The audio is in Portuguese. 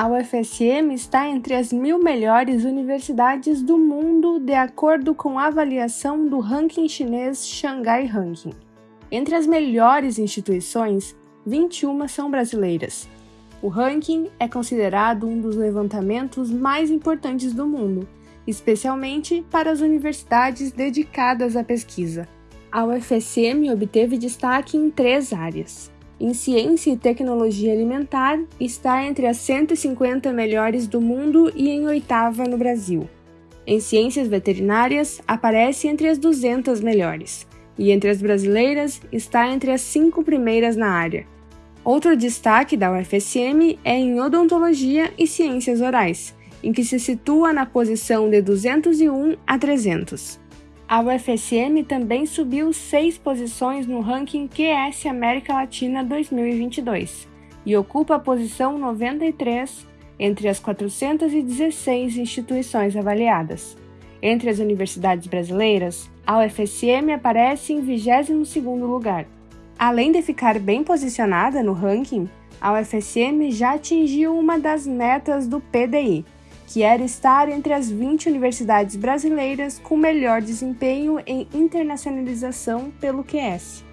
A UFSM está entre as mil melhores universidades do mundo de acordo com a avaliação do ranking chinês Shanghai Ranking. Entre as melhores instituições, 21 são brasileiras. O ranking é considerado um dos levantamentos mais importantes do mundo, especialmente para as universidades dedicadas à pesquisa. A UFSM obteve destaque em três áreas. Em ciência e tecnologia alimentar, está entre as 150 melhores do mundo e em oitava no Brasil. Em ciências veterinárias, aparece entre as 200 melhores, e entre as brasileiras, está entre as cinco primeiras na área. Outro destaque da UFSM é em odontologia e ciências orais, em que se situa na posição de 201 a 300. A UFSM também subiu seis posições no ranking QS América Latina 2022 e ocupa a posição 93 entre as 416 instituições avaliadas. Entre as universidades brasileiras, a UFSM aparece em 22º lugar. Além de ficar bem posicionada no ranking, a UFSM já atingiu uma das metas do PDI, que era estar entre as 20 universidades brasileiras com melhor desempenho em internacionalização pelo QS.